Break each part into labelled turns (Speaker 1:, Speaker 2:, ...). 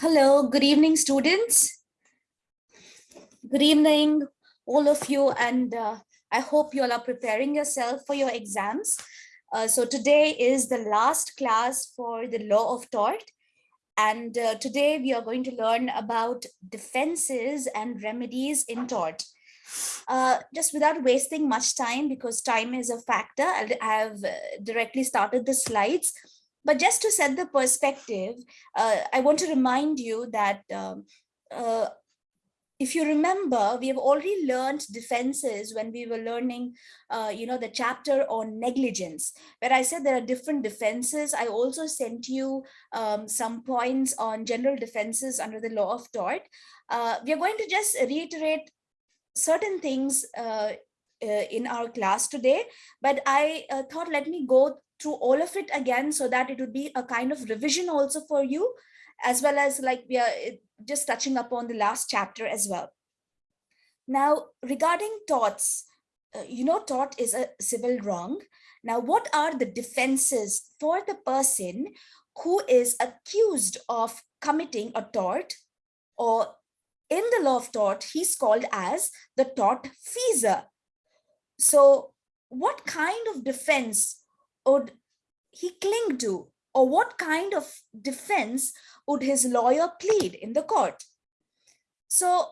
Speaker 1: Hello, good evening, students. Good evening, all of you, and uh, I hope you all are preparing yourself for your exams. Uh, so today is the last class for the law of tort. And uh, today we are going to learn about defenses and remedies in tort. Uh, just without wasting much time, because time is a factor, I have uh, directly started the slides. But just to set the perspective, uh, I want to remind you that um, uh, if you remember, we have already learned defenses when we were learning, uh, you know, the chapter on negligence, where I said there are different defenses. I also sent you um, some points on general defenses under the law of tort. Uh, we are going to just reiterate certain things uh, uh in our class today, but I uh, thought let me go through all of it again so that it would be a kind of revision also for you as well as like we are just touching upon the last chapter as well. Now, regarding torts, uh, you know, tort is a civil wrong. Now, what are the defenses for the person who is accused of committing a tort or in the law of tort, he's called as the tort feasor. So what kind of defense would he cling to or what kind of defense would his lawyer plead in the court? So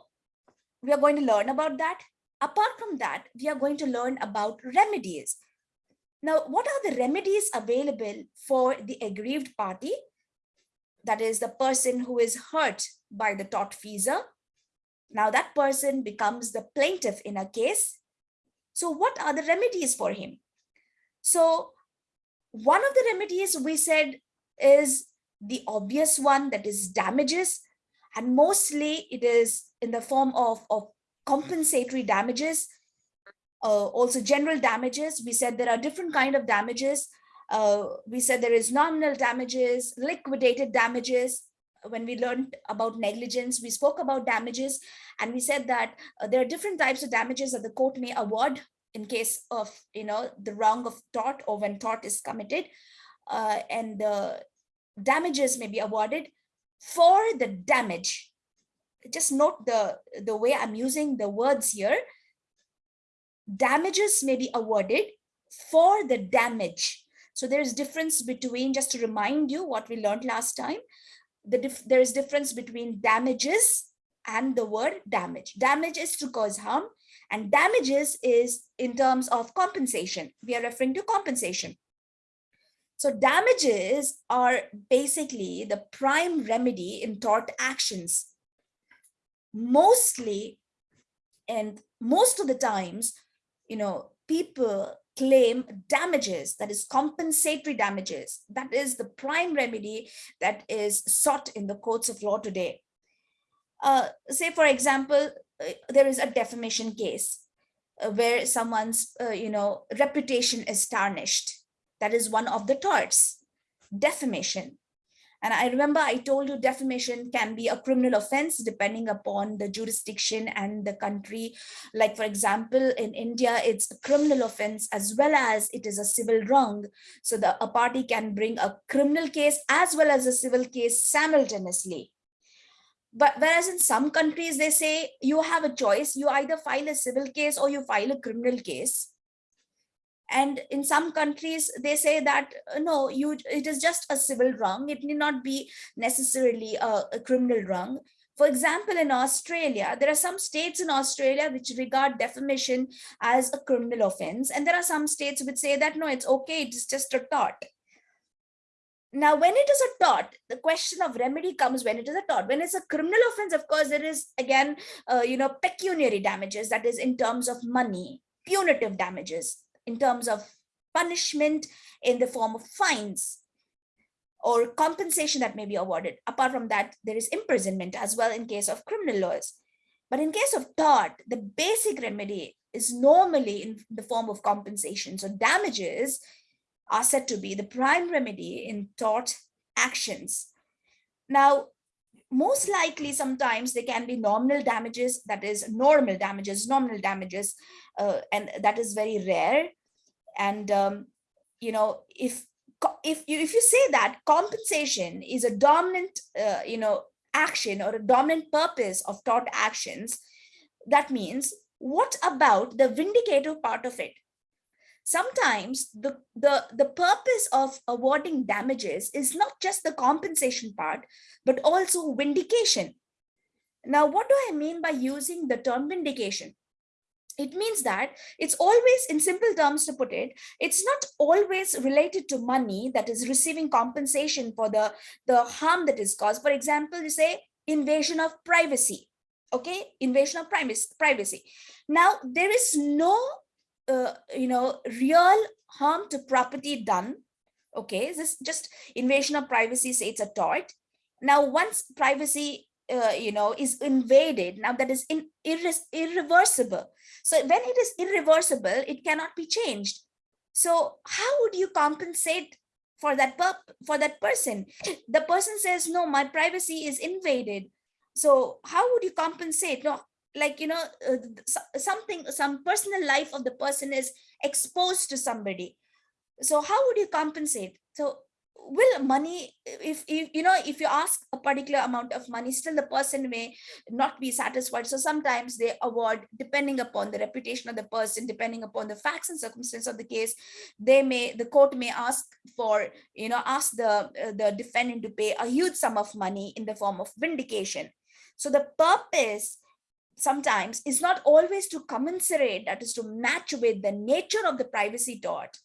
Speaker 1: we are going to learn about that. Apart from that, we are going to learn about remedies. Now, what are the remedies available for the aggrieved party? That is the person who is hurt by the tortfeasor. Now that person becomes the plaintiff in a case. So what are the remedies for him? So one of the remedies we said is the obvious one that is damages. And mostly it is in the form of, of compensatory damages uh, also general damages. We said there are different kind of damages. Uh, we said there is nominal damages liquidated damages. When we learned about negligence we spoke about damages. And we said that uh, there are different types of damages that the court may award in case of you know the wrong of tort or when tort is committed uh, and the damages may be awarded for the damage. Just note the the way i'm using the words here. Damages may be awarded for the damage. So there is difference between just to remind you what we learned last time the there is difference between damages and the word damage. Damage is to cause harm and damages is in terms of compensation. We are referring to compensation. So damages are basically the prime remedy in tort actions. Mostly, and most of the times, you know, people claim damages, that is compensatory damages. That is the prime remedy that is sought in the courts of law today. Uh, say, for example, there is a defamation case uh, where someone's, uh, you know, reputation is tarnished. That is one of the torts, defamation. And I remember I told you defamation can be a criminal offense depending upon the jurisdiction and the country. Like, for example, in India, it's a criminal offense as well as it is a civil wrong. So the, a party can bring a criminal case as well as a civil case simultaneously but whereas in some countries they say you have a choice. You either file a civil case or you file a criminal case. And in some countries they say that uh, no you it is just a civil wrong. It need not be necessarily a, a criminal wrong. For example in australia there are some states in australia which regard defamation as a criminal offense. And there are some states which say that no it's okay it's just a tort now, when it is a tort, the question of remedy comes when it is a tort. When it's a criminal offense, of course, there is again, uh, you know, pecuniary damages, that is in terms of money, punitive damages, in terms of punishment in the form of fines or compensation that may be awarded. Apart from that, there is imprisonment as well in case of criminal laws. But in case of tort, the basic remedy is normally in the form of compensation. So damages are said to be the prime remedy in tort actions. Now, most likely sometimes there can be nominal damages, that is normal damages, nominal damages, uh, and that is very rare. And, um, you know, if if you if you say that compensation is a dominant uh, you know action or a dominant purpose of tort actions that means what about the vindicative part of it sometimes the the the purpose of awarding damages is not just the compensation part but also vindication. Now what do i mean by using the term vindication? It means that it's always in simple terms to put it it's not always related to money that is receiving compensation for the the harm that is caused. For example you say invasion of privacy okay? Invasion of privacy. Now there is no uh, you know real harm to property done okay this just invasion of privacy say it's a tort now once privacy uh, you know, is invaded, now that is in, irre irreversible. So when it is irreversible, it cannot be changed. So how would you compensate for that for that person? The person says, no, my privacy is invaded. So how would you compensate? No, like, you know, uh, something, some personal life of the person is exposed to somebody. So how would you compensate? So will money if, if you know if you ask a particular amount of money still the person may not be satisfied so sometimes they award depending upon the reputation of the person depending upon the facts and circumstances of the case they may the court may ask for you know ask the uh, the defendant to pay a huge sum of money in the form of vindication so the purpose sometimes is not always to commensurate that is to match with the nature of the privacy tort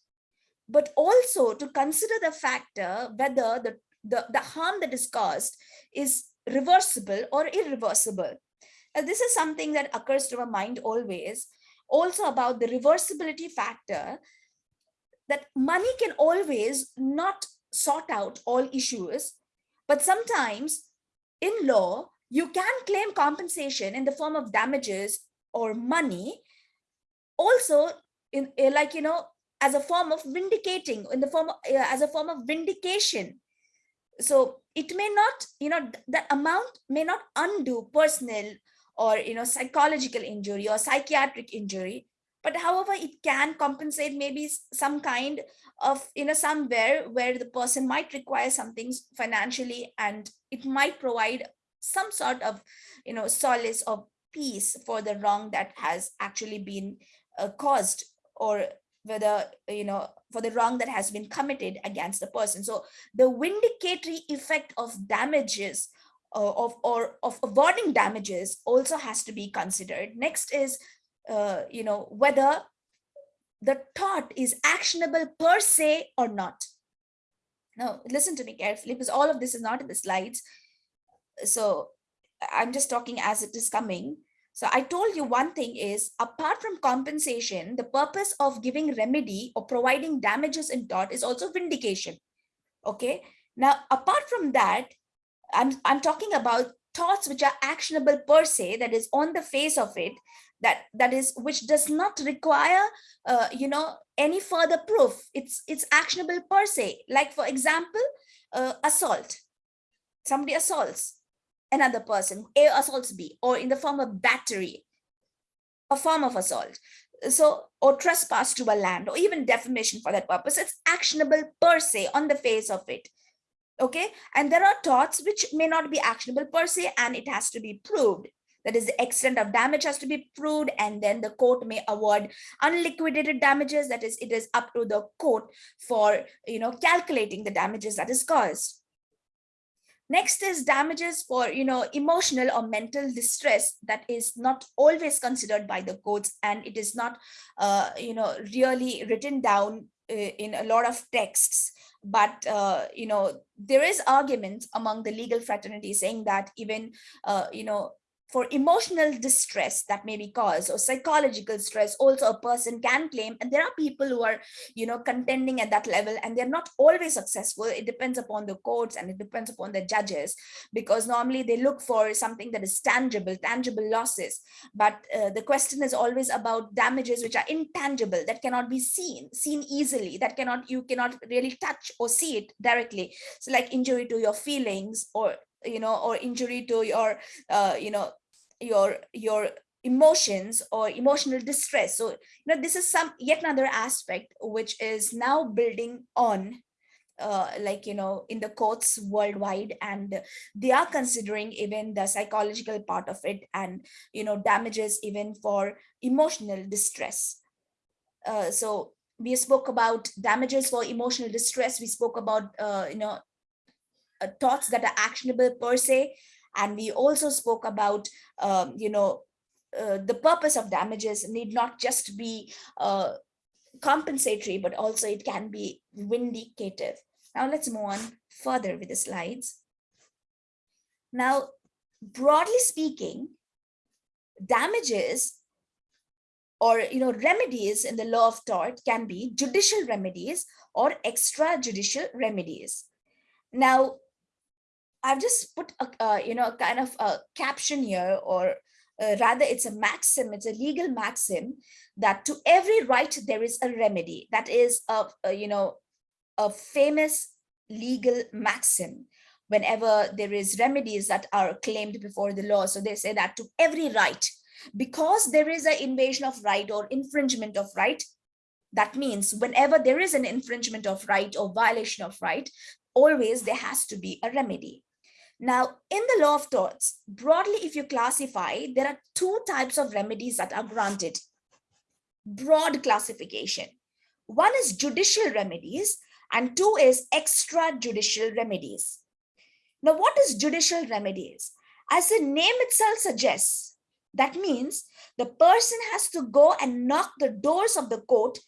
Speaker 1: but also to consider the factor whether the, the, the harm that is caused is reversible or irreversible. Now, this is something that occurs to our mind always. Also about the reversibility factor, that money can always not sort out all issues, but sometimes in law, you can claim compensation in the form of damages or money. Also, in like, you know, as a form of vindicating in the form of, uh, as a form of vindication so it may not you know the amount may not undo personal or you know psychological injury or psychiatric injury but however it can compensate maybe some kind of you know somewhere where the person might require something financially and it might provide some sort of you know solace or peace for the wrong that has actually been uh, caused or whether you know for the wrong that has been committed against the person. So the vindicatory effect of damages uh, of or of avoiding damages also has to be considered. Next is uh, you know whether the tort is actionable per se or not. Now listen to me carefully because all of this is not in the slides so i'm just talking as it is coming so I told you one thing is apart from compensation, the purpose of giving remedy or providing damages in tort is also vindication. Okay. Now, apart from that, I'm, I'm talking about torts which are actionable per se, that is on the face of it, that that is which does not require, uh, you know, any further proof. It's it's actionable per se. Like for example, uh, assault. Somebody assaults another person, A assaults B, or in the form of battery, a form of assault. So, or trespass to a land, or even defamation for that purpose. It's actionable per se on the face of it. Okay, and there are torts which may not be actionable per se, and it has to be proved. That is, the extent of damage has to be proved, and then the court may award unliquidated damages. That is, it is up to the court for you know calculating the damages that is caused. Next is damages for, you know, emotional or mental distress that is not always considered by the courts and it is not, uh, you know, really written down uh, in a lot of texts. But, uh, you know, there is arguments among the legal fraternity saying that even, uh, you know, for emotional distress that may be caused or psychological stress also a person can claim. And there are people who are you know contending at that level and they're not always successful. It depends upon the courts and it depends upon the judges because normally they look for something that is tangible tangible losses. But uh, the question is always about damages which are intangible that cannot be seen seen easily that cannot you cannot really touch or see it directly. So like injury to your feelings or you know or injury to your uh, you know your your emotions or emotional distress so you know this is some yet another aspect which is now building on uh, like, you know, in the courts worldwide and they are considering even the psychological part of it and, you know, damages even for emotional distress. Uh, so we spoke about damages for emotional distress. We spoke about, uh, you know, uh, torts that are actionable per se. And we also spoke about, um, you know, uh, the purpose of damages need not just be uh, compensatory, but also it can be vindicative. Now let's move on further with the slides. Now, broadly speaking, damages or you know remedies in the law of tort can be judicial remedies or extrajudicial remedies. Now, I've just put a uh, you know kind of a caption here or uh, rather it's a maxim, it's a legal maxim that to every right there is a remedy. That is a, a you know a famous legal maxim whenever there is remedies that are claimed before the law. So they say that to every right, because there is an invasion of right or infringement of right, that means whenever there is an infringement of right or violation of right, always there has to be a remedy. Now, in the law of torts, broadly, if you classify, there are two types of remedies that are granted. Broad classification. One is judicial remedies and two is extrajudicial remedies. Now, what is judicial remedies? As the name itself suggests, that means the person has to go and knock the doors of the court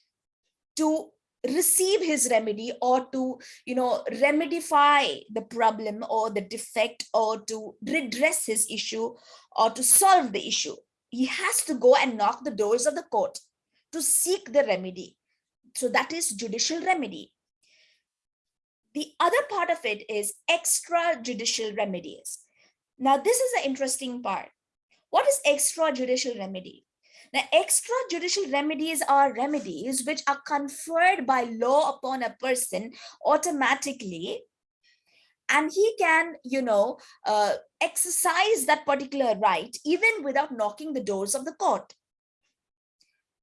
Speaker 1: to receive his remedy or to you know remedify the problem or the defect or to redress his issue or to solve the issue. He has to go and knock the doors of the court to seek the remedy. So that is judicial remedy. The other part of it is extrajudicial remedies. Now this is the interesting part. What is extrajudicial remedy now, extrajudicial remedies are remedies which are conferred by law upon a person automatically and he can, you know, uh, exercise that particular right even without knocking the doors of the court.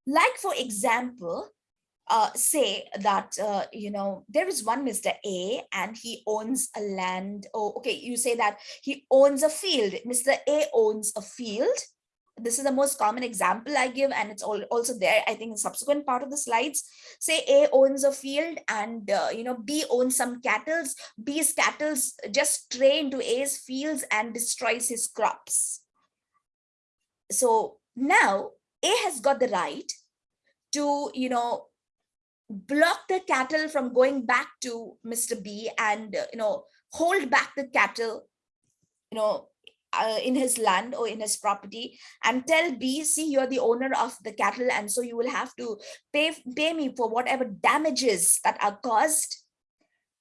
Speaker 1: Like, for example, uh, say that, uh, you know, there is one Mr. A and he owns a land. Oh, okay, you say that he owns a field. Mr. A owns a field this is the most common example I give, and it's all, also there, I think, in subsequent part of the slides. Say A owns a field and, uh, you know, B owns some cattle. B's cattle just stray into A's fields and destroys his crops. So now A has got the right to, you know, block the cattle from going back to Mr. B and, uh, you know, hold back the cattle, you know, uh, in his land or in his property and tell B, see, you're the owner of the cattle and so you will have to pay, pay me for whatever damages that are caused,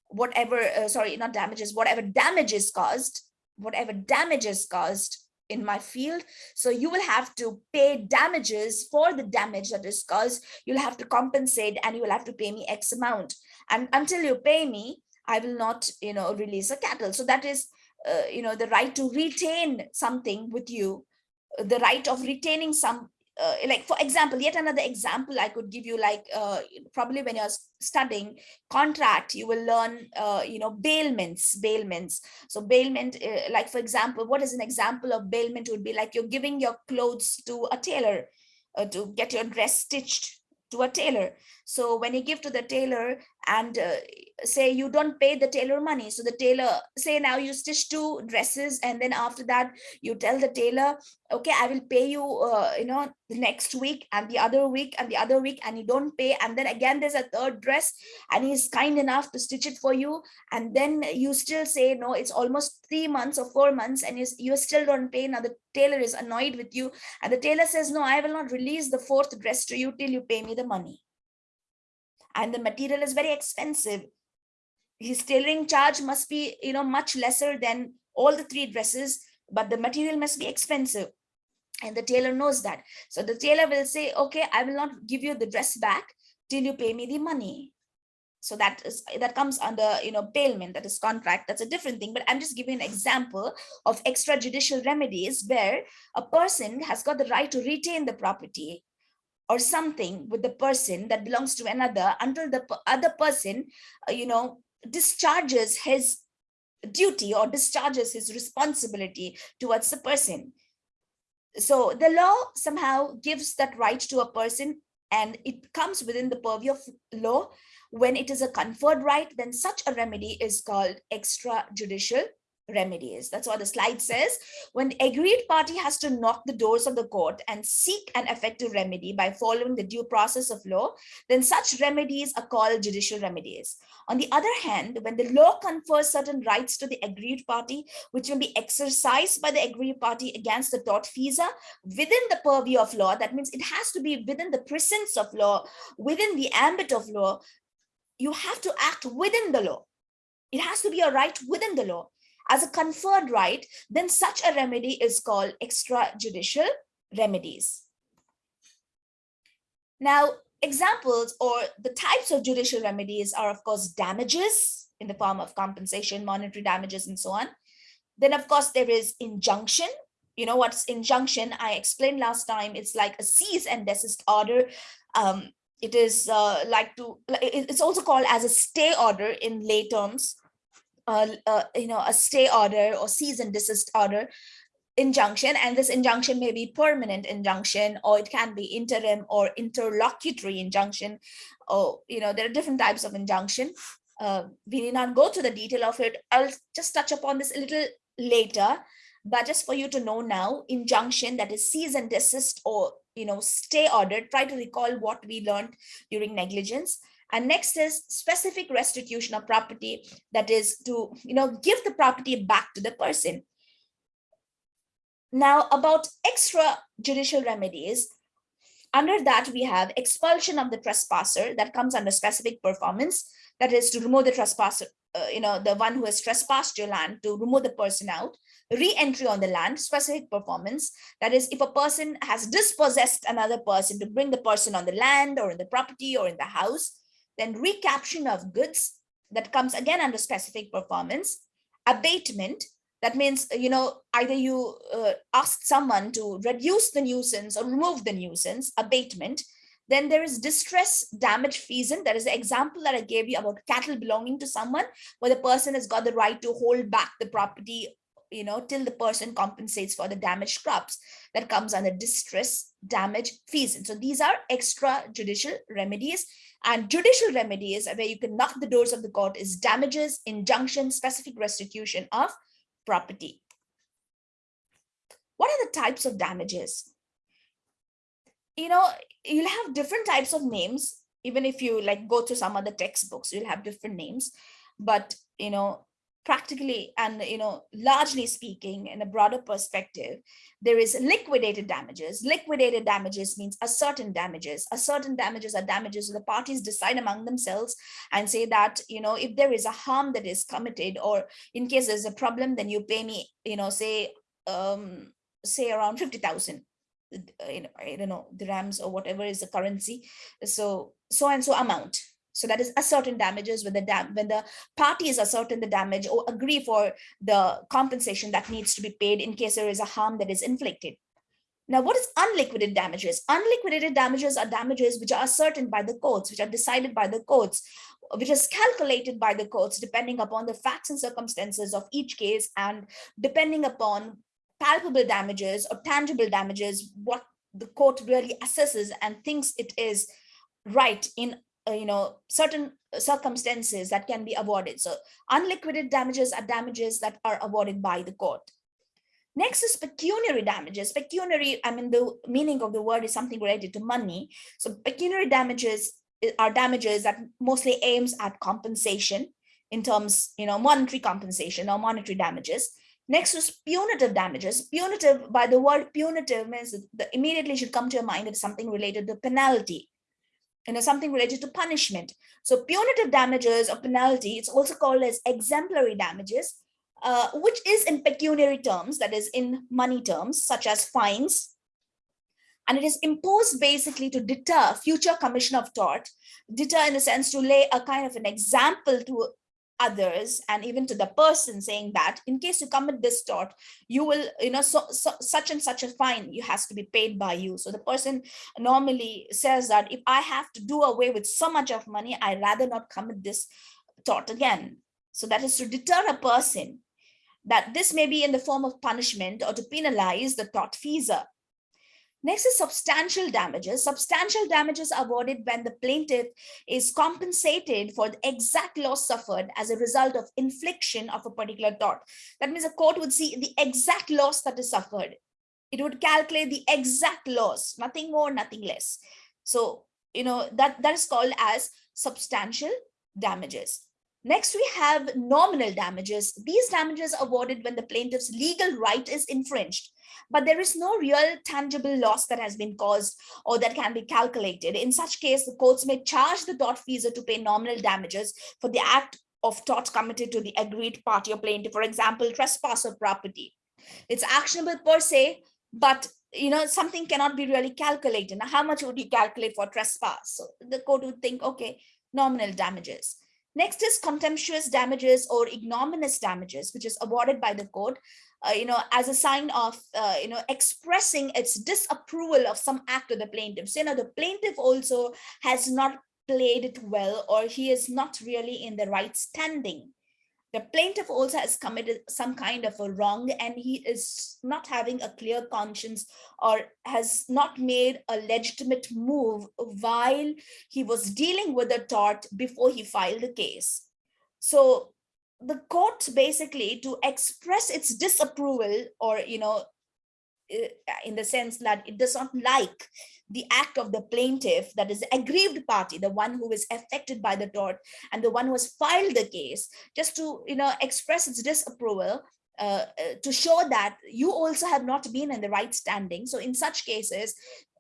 Speaker 1: whatever, uh, sorry, not damages, whatever damages caused, whatever damages caused in my field. So you will have to pay damages for the damage that is caused. You'll have to compensate and you will have to pay me X amount. And until you pay me, I will not, you know, release a cattle. So that is uh, you know, the right to retain something with you, the right of retaining some, uh, like for example, yet another example I could give you, like uh, probably when you're studying contract, you will learn, uh, you know, bailments, bailments. So bailment, uh, like for example, what is an example of bailment would be like you're giving your clothes to a tailor uh, to get your dress stitched to a tailor. So when you give to the tailor and uh, say you don't pay the tailor money, so the tailor say now you stitch two dresses and then after that you tell the tailor, okay, I will pay you, uh, you know, the next week and the other week and the other week and you don't pay. And then again, there's a third dress and he's kind enough to stitch it for you. And then you still say, no, it's almost three months or four months and you, you still don't pay. Now the tailor is annoyed with you and the tailor says, no, I will not release the fourth dress to you till you pay me the money and the material is very expensive. His tailoring charge must be you know much lesser than all the three dresses but the material must be expensive. And the tailor knows that. So the tailor will say okay i will not give you the dress back till you pay me the money. So that is that comes under you know bailment that is contract. That's a different thing but i'm just giving an example of extrajudicial remedies where a person has got the right to retain the property or something with the person that belongs to another until the other person uh, you know discharges his duty or discharges his responsibility towards the person. So the law somehow gives that right to a person and it comes within the purview of law. When it is a conferred right, then such a remedy is called extrajudicial remedies. That's what the slide says. When the aggrieved party has to knock the doors of the court and seek an effective remedy by following the due process of law, then such remedies are called judicial remedies. On the other hand, when the law confers certain rights to the aggrieved party, which will be exercised by the aggrieved party against the tortfeasor within the purview of law, that means it has to be within the presence of law, within the ambit of law, you have to act within the law. It has to be a right within the law as a conferred right, then such a remedy is called extrajudicial remedies. Now, examples or the types of judicial remedies are, of course, damages in the form of compensation, monetary damages, and so on. Then, of course, there is injunction. You know what's injunction? I explained last time. It's like a cease and desist order. Um, it is uh, like to, it's also called as a stay order in lay terms uh, you know, a stay order or cease and desist order injunction and this injunction may be permanent injunction or it can be interim or interlocutory injunction. Or you know there are different types of injunction. Uh, we need not go to the detail of it. I'll just touch upon this a little later but just for you to know now injunction that is cease and desist or you know stay order try to recall what we learned during negligence and next is specific restitution of property, that is to, you know, give the property back to the person. Now about extrajudicial remedies, under that we have expulsion of the trespasser. That comes under specific performance, that is to remove the trespasser, uh, you know, the one who has trespassed your land to remove the person out, re-entry on the land, specific performance. That is, if a person has dispossessed another person to bring the person on the land or in the property or in the house, then recaption of goods that comes again under specific performance, abatement, that means, you know, either you uh, ask someone to reduce the nuisance or remove the nuisance, abatement, then there is distress damage fees and that is the example that I gave you about cattle belonging to someone where the person has got the right to hold back the property you know, till the person compensates for the damaged crops that comes under distress damage fees. And so these are extra judicial remedies and judicial remedies where you can knock the doors of the court is damages, injunction, specific restitution of property. What are the types of damages? You know, you'll have different types of names. Even if you like go to some other textbooks, you'll have different names. But, you know, practically and you know largely speaking in a broader perspective there is liquidated damages. Liquidated damages means a certain damages. A certain damages are damages the parties decide among themselves and say that you know if there is a harm that is committed or in case there's a problem then you pay me you know say um say around 50,000 uh, you know i don't know dirhams or whatever is the currency. So so and so amount so that is a certain damages when the dam when the parties ascertain the damage or agree for the compensation that needs to be paid in case there is a harm that is inflicted. Now, what is unliquidated damages? Unliquidated damages are damages which are ascertained by the courts, which are decided by the courts, which is calculated by the courts depending upon the facts and circumstances of each case and depending upon palpable damages or tangible damages, what the court really assesses and thinks it is right in uh, you know, certain circumstances that can be awarded. So unliquidated damages are damages that are awarded by the court. Next is pecuniary damages. Pecuniary, I mean, the meaning of the word is something related to money. So pecuniary damages eh, are damages that mostly aims at compensation in terms, you know, monetary compensation or monetary damages. Next is punitive damages. Punitive, by the word punitive means that immediately should come to your mind is something related to penalty you know, something related to punishment. So punitive damages or penalty, it's also called as exemplary damages, uh, which is in pecuniary terms, that is in money terms, such as fines. And it is imposed basically to deter future commission of tort, deter in the sense to lay a kind of an example to others and even to the person saying that in case you commit this tort you will you know so, so, such and such a fine you has to be paid by you so the person normally says that if i have to do away with so much of money i rather not commit this tort again. So that is to deter a person that this may be in the form of punishment or to penalize the tortfeasor. Next is substantial damages. Substantial damages are awarded when the plaintiff is compensated for the exact loss suffered as a result of infliction of a particular tort. That means a court would see the exact loss that is suffered. It would calculate the exact loss, nothing more, nothing less. So, you know, that, that is called as substantial damages. Next, we have nominal damages. These damages are awarded when the plaintiff's legal right is infringed, but there is no real tangible loss that has been caused or that can be calculated. In such case, the courts may charge the tortfeasor to pay nominal damages for the act of tort committed to the aggrieved party or plaintiff, for example, trespass of property. It's actionable per se, but you know something cannot be really calculated. Now, how much would you calculate for trespass? So the court would think, okay, nominal damages. Next is contemptuous damages or ignominious damages, which is awarded by the court, uh, you know, as a sign of, uh, you know, expressing its disapproval of some act of the plaintiff. So, you know, the plaintiff also has not played it well, or he is not really in the right standing the plaintiff also has committed some kind of a wrong and he is not having a clear conscience or has not made a legitimate move while he was dealing with the tort before he filed the case. So the court basically to express its disapproval or, you know, uh, in the sense that it does not like the act of the plaintiff, that is the aggrieved party, the one who is affected by the tort and the one who has filed the case, just to you know express its disapproval, uh, uh, to show that you also have not been in the right standing. So in such cases,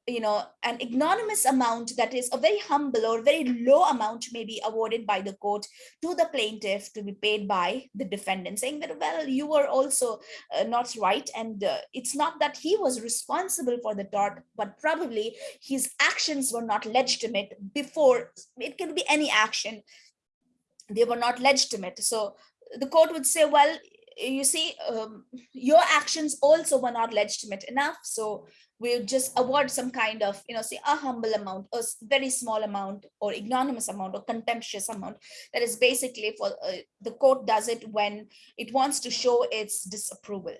Speaker 1: you know, an ignominious amount that is a very humble or very low amount may be awarded by the court to the plaintiff to be paid by the defendant, saying that, well, you were also uh, not right. And uh, it's not that he was responsible for the tort, but probably his actions were not legitimate before. It can be any action. They were not legitimate. So the court would say, well, you see, um, your actions also were not legitimate enough. So we'll just award some kind of, you know, say a humble amount, a very small amount or ignominious amount or contemptuous amount. That is basically for uh, the court does it when it wants to show its disapproval.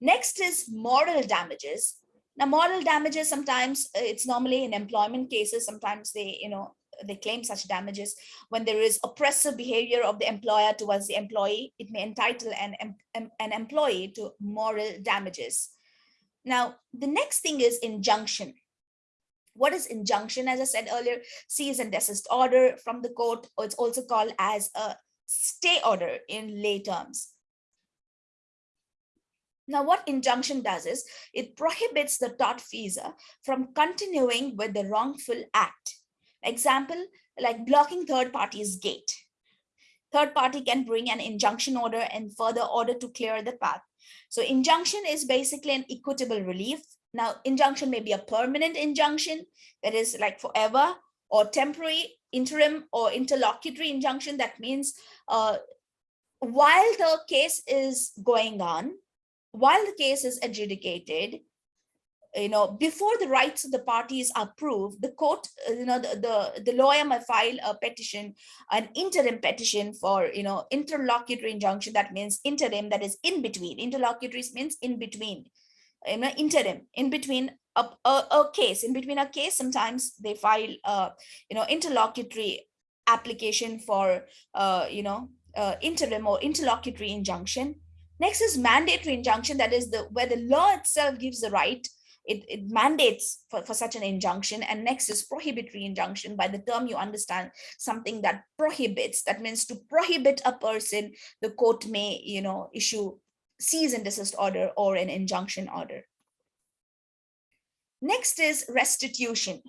Speaker 1: Next is moral damages. Now, moral damages, sometimes uh, it's normally in employment cases, sometimes they, you know, they claim such damages when there is oppressive behavior of the employer towards the employee it may entitle an, an, employee to moral damages now, the next thing is injunction. What is injunction? As I said earlier, cease and desist order from the court, it's also called as a stay order in lay terms. Now, what injunction does is it prohibits the tortfeasor uh, from continuing with the wrongful act. Example, like blocking third party's gate. Third party can bring an injunction order and further order to clear the path so injunction is basically an equitable relief. Now, injunction may be a permanent injunction that is like forever or temporary, interim or interlocutory injunction. That means uh, while the case is going on, while the case is adjudicated, you know, before the rights of the parties are proved, the court, uh, you know, the, the, the lawyer may file a petition, an interim petition for, you know, interlocutory injunction. That means interim, that is in between. Interlocutory means in between, you know, interim, in between a, a, a case. In between a case, sometimes they file, a, you know, interlocutory application for, uh, you know, uh, interim or interlocutory injunction. Next is mandatory injunction, that is the where the law itself gives the right it, it mandates for, for such an injunction and next is prohibitory injunction by the term you understand something that prohibits that means to prohibit a person the court may you know issue cease and desist order or an injunction order. Next is restitution.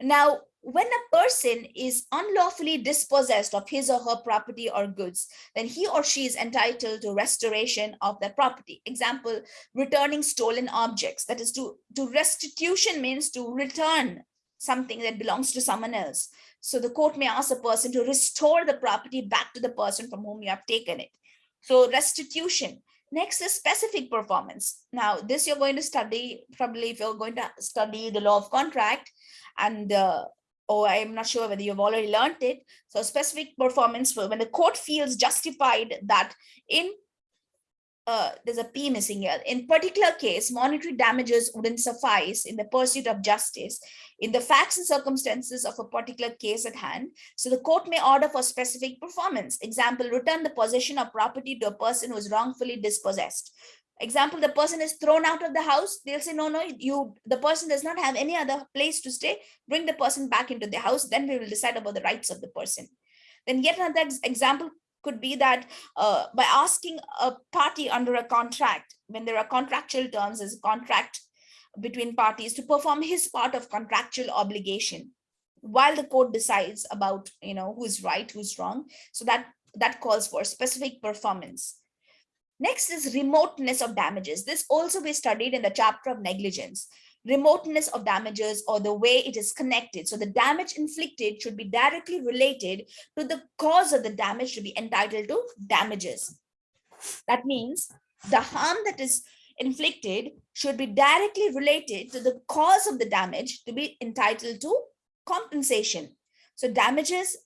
Speaker 1: Now when a person is unlawfully dispossessed of his or her property or goods, then he or she is entitled to restoration of that property. Example, returning stolen objects. That is to, to restitution means to return something that belongs to someone else. So the court may ask a person to restore the property back to the person from whom you have taken it. So restitution. Next is specific performance. Now, this you're going to study, probably if you're going to study the law of contract and uh, or I'm not sure whether you've already learned it. So specific performance for when the court feels justified that in uh, there's a P missing here. In particular case, monetary damages wouldn't suffice in the pursuit of justice in the facts and circumstances of a particular case at hand. So the court may order for specific performance. Example, return the possession of property to a person who is wrongfully dispossessed. Example, the person is thrown out of the house. They'll say, no, no, you, the person does not have any other place to stay. Bring the person back into the house. Then we will decide about the rights of the person. Then yet another example could be that uh, by asking a party under a contract, when there are contractual terms as a contract between parties to perform his part of contractual obligation while the court decides about you know who's right who's wrong so that that calls for specific performance next is remoteness of damages this also we studied in the chapter of negligence remoteness of damages or the way it is connected. So the damage inflicted should be directly related to the cause of the damage to be entitled to damages. That means the harm that is inflicted should be directly related to the cause of the damage to be entitled to compensation. So damages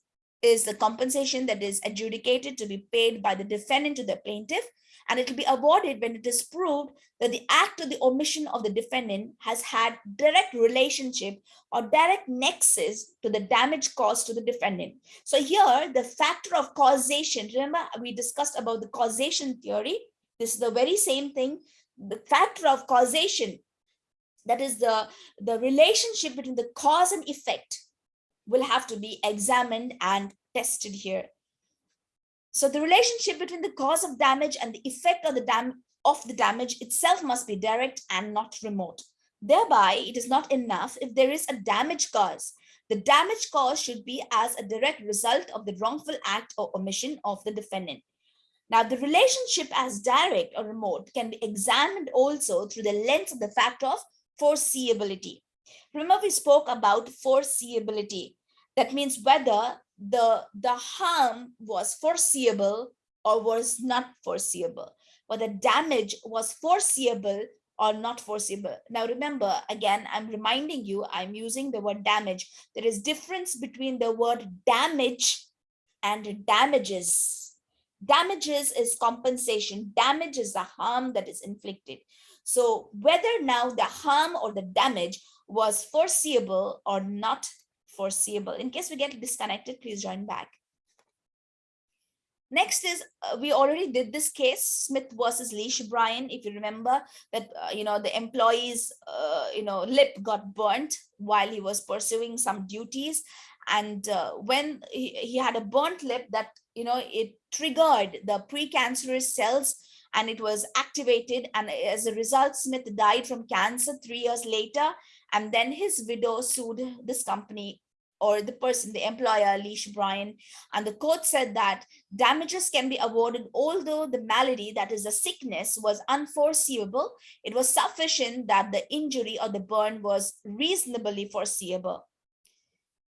Speaker 1: is the compensation that is adjudicated to be paid by the defendant to the plaintiff and it will be awarded when it is proved that the act or the omission of the defendant has had direct relationship or direct nexus to the damage caused to the defendant. So here the factor of causation, remember we discussed about the causation theory. This is the very same thing. The factor of causation, that is the, the relationship between the cause and effect will have to be examined and tested here. So the relationship between the cause of damage and the effect of the, dam of the damage itself must be direct and not remote. Thereby, it is not enough if there is a damage cause. The damage cause should be as a direct result of the wrongful act or omission of the defendant. Now, the relationship as direct or remote can be examined also through the lens of the factor of foreseeability. Remember, we spoke about foreseeability. That means whether the, the harm was foreseeable or was not foreseeable, whether damage was foreseeable or not foreseeable. Now remember, again, I'm reminding you, I'm using the word damage. There is difference between the word damage and damages. Damages is compensation. Damage is the harm that is inflicted. So whether now the harm or the damage was foreseeable or not foreseeable. In case we get disconnected, please join back. Next is, uh, we already did this case, Smith versus Leech Brain. If you remember that, uh, you know, the employee's, uh, you know, lip got burnt while he was pursuing some duties. And uh, when he, he had a burnt lip that, you know, it triggered the precancerous cells and it was activated. And as a result, Smith died from cancer three years later. And then his widow sued this company or the person, the employer, Leech Brain, and the court said that damages can be awarded although the malady, that is a sickness, was unforeseeable. It was sufficient that the injury or the burn was reasonably foreseeable.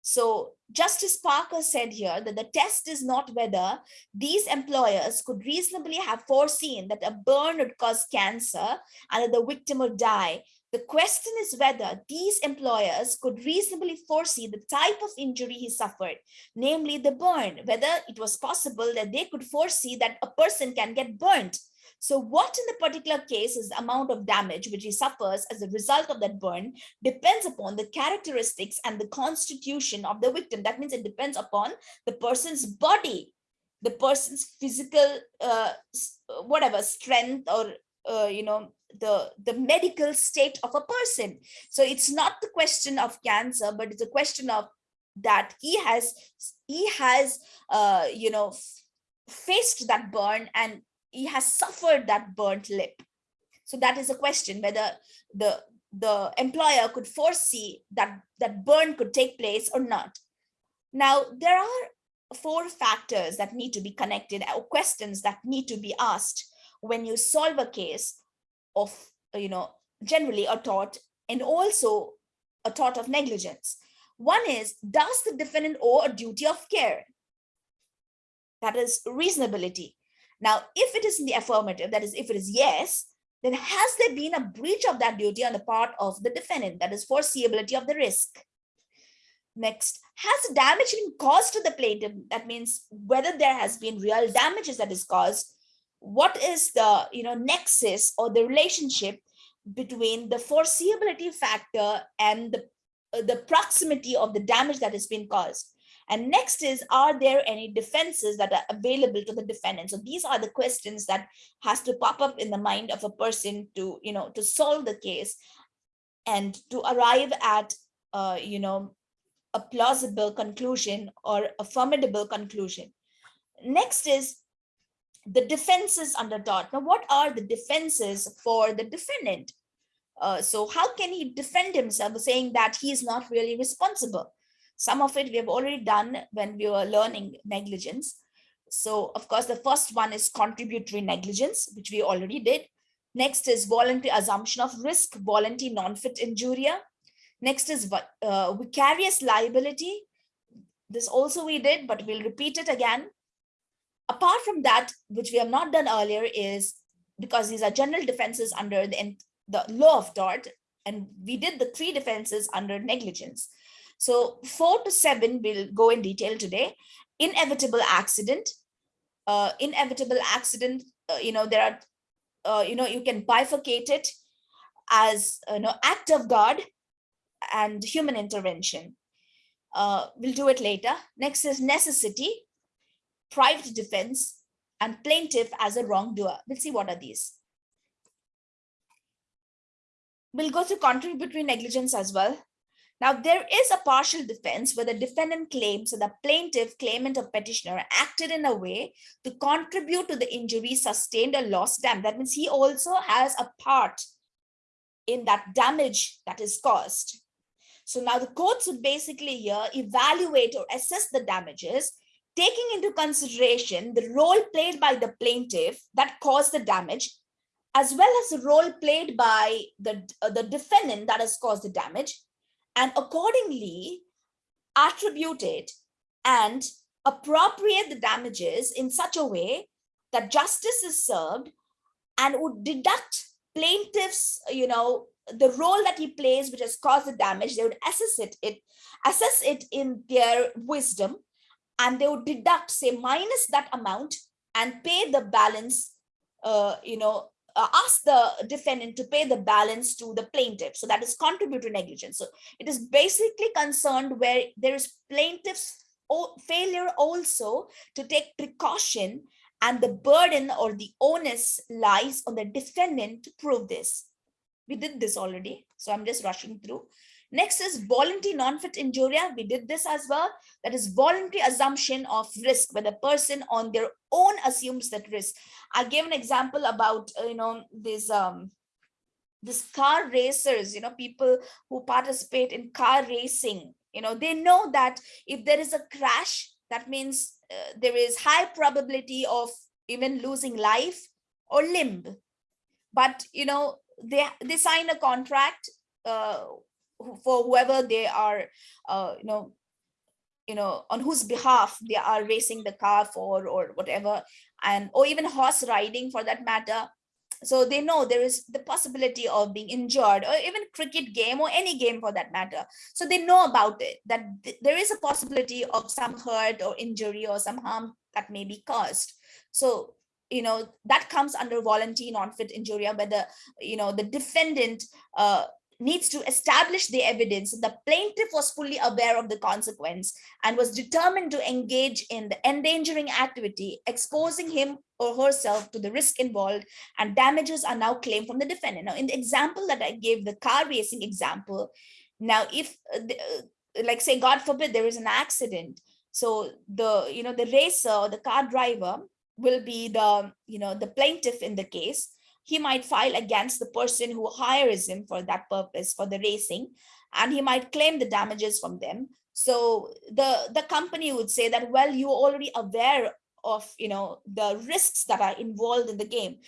Speaker 1: So Justice Parker said here that the test is not whether these employers could reasonably have foreseen that a burn would cause cancer and that the victim would die, the question is whether these employers could reasonably foresee the type of injury he suffered, namely the burn, whether it was possible that they could foresee that a person can get burnt. So what in the particular case is the amount of damage which he suffers as a result of that burn depends upon the characteristics and the constitution of the victim. That means it depends upon the person's body, the person's physical, uh, whatever, strength or, uh, you know, the the medical state of a person. So it's not the question of cancer but it's a question of that he has he has uh you know faced that burn and he has suffered that burnt lip. So that is a question whether the the employer could foresee that that burn could take place or not. Now there are four factors that need to be connected or questions that need to be asked when you solve a case of, you know, generally a tort and also a tort of negligence. One is, does the defendant owe a duty of care? That is reasonability. Now, if it is in the affirmative, that is, if it is yes, then has there been a breach of that duty on the part of the defendant? That is foreseeability of the risk. Next, has damage been caused to the plaintiff? That means whether there has been real damages that is caused. What is the you know nexus or the relationship between the foreseeability factor and the, uh, the proximity of the damage that has been caused? And next is, are there any defenses that are available to the defendant? So these are the questions that has to pop up in the mind of a person to, you know, to solve the case and to arrive at, uh, you know, a plausible conclusion or a formidable conclusion. Next is the defenses under tort. Now, what are the defenses for the defendant? Uh, so how can he defend himself saying that he is not really responsible? Some of it we have already done when we were learning negligence. So of course, the first one is contributory negligence, which we already did. Next is voluntary assumption of risk, volenti non fit injuria. Next is uh, vicarious liability. This also we did, but we'll repeat it again. Apart from that, which we have not done earlier is because these are general defenses under the, the law of tort, and we did the three defenses under negligence. So four to seven will go in detail today. Inevitable accident. Uh, inevitable accident, uh, you know, there are, uh, you know, you can bifurcate it as, you know, act of God and human intervention. Uh, we'll do it later. Next is necessity, private defense, and plaintiff as a wrongdoer. We'll see what are these. We'll go through contributory negligence as well. Now, there is a partial defense where the defendant claims that the plaintiff, claimant, or petitioner acted in a way to contribute to the injury sustained or lost damage. That means he also has a part in that damage that is caused. So now the courts would basically here evaluate or assess the damages, taking into consideration the role played by the plaintiff that caused the damage, as well as the role played by the, uh, the defendant that has caused the damage, and accordingly attribute it and appropriate the damages in such a way that justice is served and would deduct plaintiffs, you know, the role that he plays, which has caused the damage, they would assess it, it assess it in their wisdom, and they would deduct, say, minus that amount and pay the balance, uh, you know, uh, ask the defendant to pay the balance to the plaintiff. So that is contributory negligence. So it is basically concerned where there is plaintiff's failure also to take precaution and the burden or the onus lies on the defendant to prove this. We did this already, so I'm just rushing through. Next is volenti non fit injuria. We did this as well. That is voluntary assumption of risk, where the person on their own assumes that risk. I gave an example about, uh, you know, this um, this car racers, you know, people who participate in car racing, you know, they know that if there is a crash, that means uh, there is high probability of even losing life or limb. But, you know, they, they sign a contract uh, for whoever they are, uh, you know, you know, on whose behalf they are racing the car for or whatever, and or even horse riding for that matter. So they know there is the possibility of being injured or even cricket game or any game for that matter. So they know about it, that th there is a possibility of some hurt or injury or some harm that may be caused. So you know that comes under volenti non fit injuria where the you know the defendant uh, needs to establish the evidence the plaintiff was fully aware of the consequence and was determined to engage in the endangering activity exposing him or herself to the risk involved and damages are now claimed from the defendant. Now in the example that i gave the car racing example now if uh, uh like say god forbid there is an accident so the you know the racer or the car driver will be the you know the plaintiff in the case he might file against the person who hires him for that purpose for the racing and he might claim the damages from them. So the the company would say that well you're already aware of you know the risks that are involved in the game.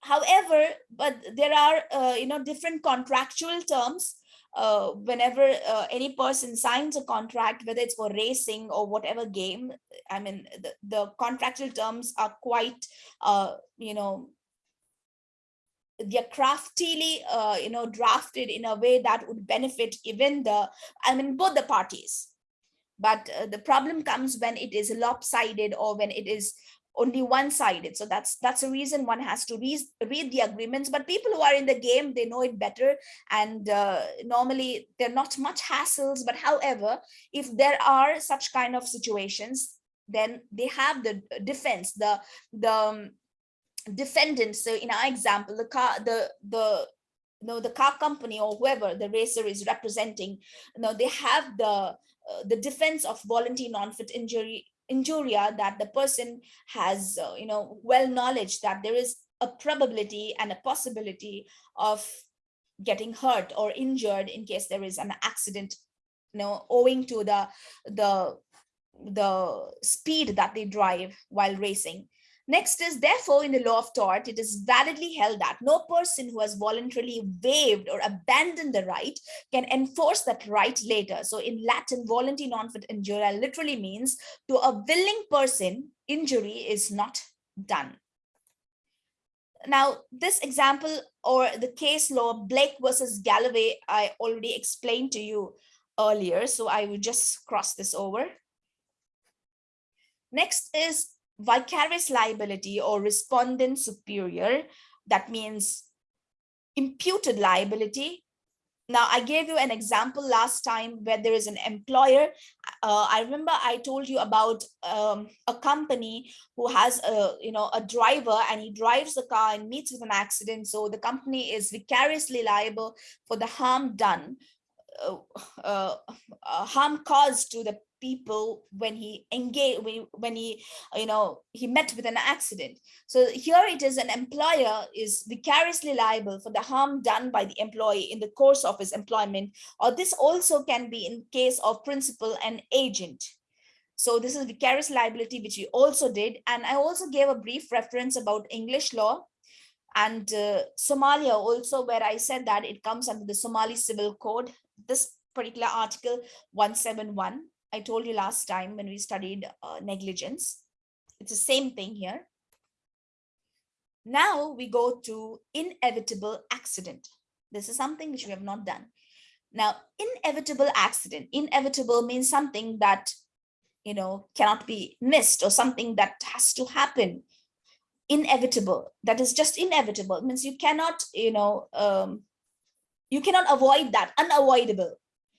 Speaker 1: However but there are uh, you know different contractual terms uh, whenever uh, any person signs a contract, whether it's for racing or whatever game, I mean, the, the contractual terms are quite, uh, you know, they're craftily, uh, you know, drafted in a way that would benefit even the, I mean, both the parties. but uh, the problem comes when it is lopsided or when it is only one-sided. So that's that's a reason one has to read, read the agreements. But people who are in the game they know it better. And uh, normally they're not much hassles. But however if there are such kind of situations then they have the defense the the um, defendant. So in our example the car the the you know the car company or whoever the racer is representing you know they have the uh, the defense of volenti non fit injury injuria that the person has uh, you know well knowledge that there is a probability and a possibility of getting hurt or injured in case there is an accident you know owing to the the the speed that they drive while racing Next is therefore in the law of tort, it is validly held that no person who has voluntarily waived or abandoned the right can enforce that right later. So in Latin, volenti non fit injuria literally means to a willing person, injury is not done. Now, this example or the case law, Blake versus Galloway, I already explained to you earlier, so I will just cross this over. Next is vicarious liability or respondeat superior, that means imputed liability. Now, I gave you an example last time where there is an employer. Uh, I remember I told you about um, a company who has a, you know, a driver and he drives the car and meets with an accident. So the company is vicariously liable for the harm done, uh, uh, uh harm caused to the people when he engaged when he you know he met with an accident. So here it is an employer is vicariously liable for the harm done by the employee in the course of his employment or this also can be in case of principal and agent. So this is vicarious liability which we also did. And i also gave a brief reference about english law. And uh, somalia also where i said that it comes under the somali civil code this particular article 171 I told you last time when we studied uh, negligence. It's the same thing here. Now we go to inevitable accident. This is something which we have not done. Now, inevitable accident, inevitable means something that, you know, cannot be missed or something that has to happen. Inevitable, that is just inevitable. It means you cannot, you know, um, you cannot avoid that, unavoidable